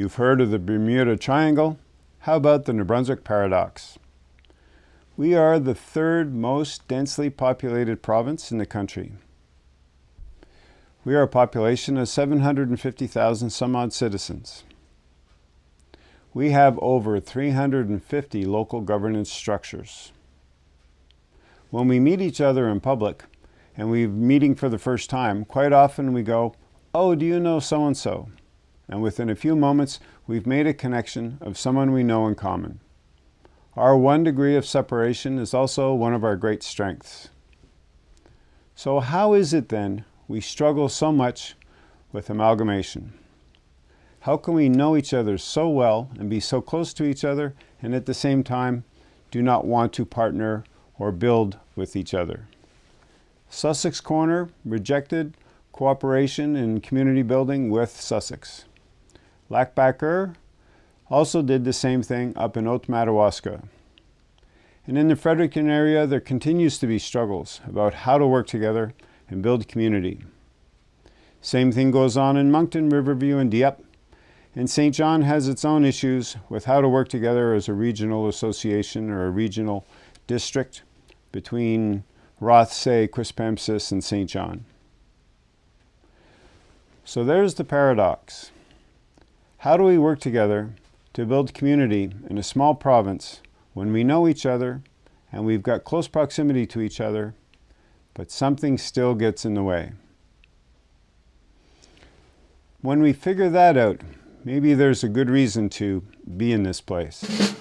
You've heard of the Bermuda Triangle. How about the New Brunswick Paradox? We are the third most densely populated province in the country. We are a population of 750,000 some odd citizens. We have over 350 local governance structures. When we meet each other in public, and we're meeting for the first time, quite often we go, oh, do you know so-and-so? And within a few moments, we've made a connection of someone we know in common. Our one degree of separation is also one of our great strengths. So how is it then we struggle so much with amalgamation? How can we know each other so well and be so close to each other and at the same time do not want to partner or build with each other? Sussex Corner rejected cooperation in community building with Sussex. Lac also did the same thing up in Haut-Madawaska. And in the Fredericton area, there continues to be struggles about how to work together and build community. Same thing goes on in Moncton, Riverview, and Dieppe. And Saint John has its own issues with how to work together as a regional association or a regional district between Rothesay, Quispamsis, and Saint John. So there's the paradox. How do we work together to build community in a small province when we know each other and we've got close proximity to each other, but something still gets in the way? When we figure that out, maybe there's a good reason to be in this place.